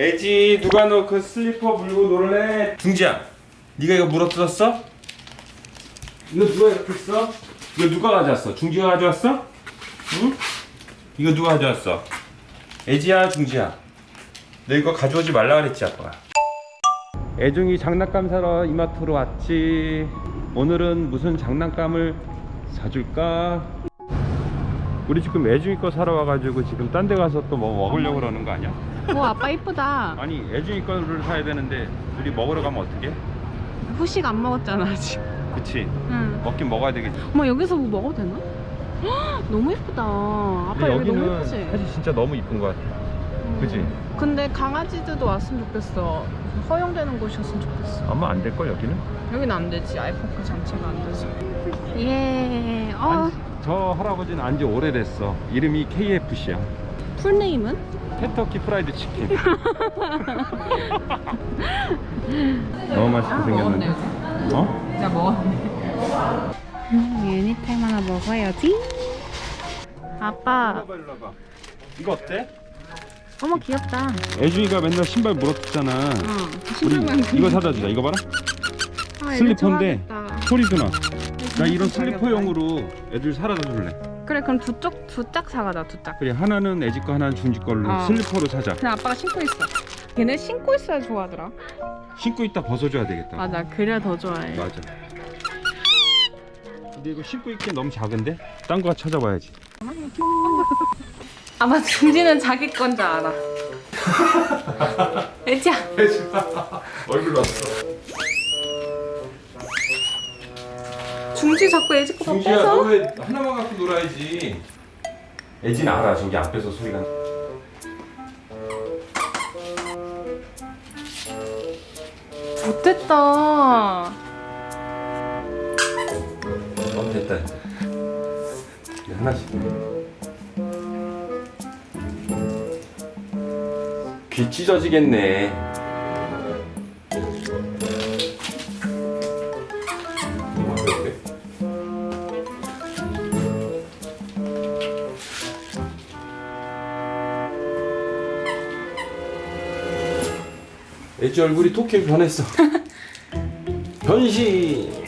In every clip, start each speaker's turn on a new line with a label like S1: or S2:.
S1: 애지 누가 너 그 슬리퍼 물고 놀래? 중지야, 네가 이거 물어뜯었어? 이거 누가 이렇게 써? 이거 누가 가져왔어? 중지가 가져왔어? 응? 이거 누가 가져왔어? 애지야, 중지야. 너 이거 가져오지 말라 그랬지 아빠가. 애중이 장난감 사러 이마트로 왔지. 오늘은 무슨 장난감을 사줄까? 우리 지금 애중이 거 사러 와가지고 지금 딴 데 가서 또 뭐 먹으려고 그러는 거 아니야?
S2: 오 아빠 이쁘다
S1: 아니 애중이 거를 사야 되는데 둘이 먹으러 가면 어떡해?
S2: 후식 안 먹었잖아 아직
S1: 그치
S2: 응.
S1: 먹긴 먹어야 되겠지
S2: 엄마 여기서 뭐 먹어도 되나? 헉, 너무 예쁘다 아빠 여기 너무 예쁘지?
S1: 사실 진짜 너무 이쁜 것 같아
S2: 음.
S1: 그지?
S2: 근데 강아지들도 왔으면 좋겠어 허용되는 곳이었으면 좋겠어
S1: 아마 안 될 걸 여기는?
S2: 여기는 안 되지 아이포크 장치가 안 돼서 예 어,
S1: 안- 저 할아버지는 안지 오래됐어. 이름이 KFC야.
S2: full name은?
S1: Kentucky Fried Chicken. 너무 맛있게 생겼는데. 어?
S2: 야 먹었네. 음, 유니타임 하나 먹어야지. 아빠.
S1: 일로 와봐. 이거 어때?
S2: 어머 귀엽다.
S1: 애중이가 맨날 신발 물어뜯잖아.
S2: 어 신발만
S1: 이거 사다 주자. 이거 봐라.
S2: 아,
S1: 슬리퍼인데. 소리도 나. 나 이런 슬리퍼용으로 애들 사다 줄래.
S2: 그래 그럼 두 쪽 두 짝 사가자 두짝
S1: 그래 하나는 애지 거 하나는 중지 걸로
S2: 어.
S1: 슬리퍼로 사자.
S2: 근데 아빠가 신고 있어 걔네 신고 있어야 좋아하더라
S1: 신고 있다 벗어줘야 되겠다.
S2: 맞아 그래야 더 좋아해
S1: 맞아. 근데 이거 신고 있기 너무 작은데? 딴 거 찾아봐야지.
S2: 아마 중지는 자기 건 줄 알아 애지야
S1: 얼굴 왔어.
S2: 중지 자꾸 애지 거다
S1: 중지야
S2: 뺏어
S1: 너왜 하나만 갖고 놀아야지. 애지는 알아 저기 앞에서 소리가. 나.
S2: 못됐다
S1: 너무 됐다. 이제 하나씩. 귀 찢어지겠네. 애지 얼굴이 토끼로 변했어. 변신.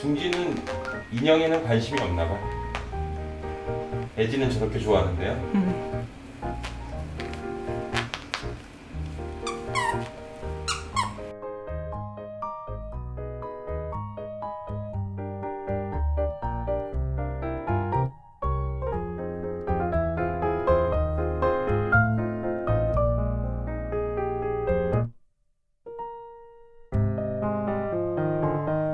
S1: 중지는 인형에는 관심이 없나 봐. 애지는 저렇게 좋아하는데요.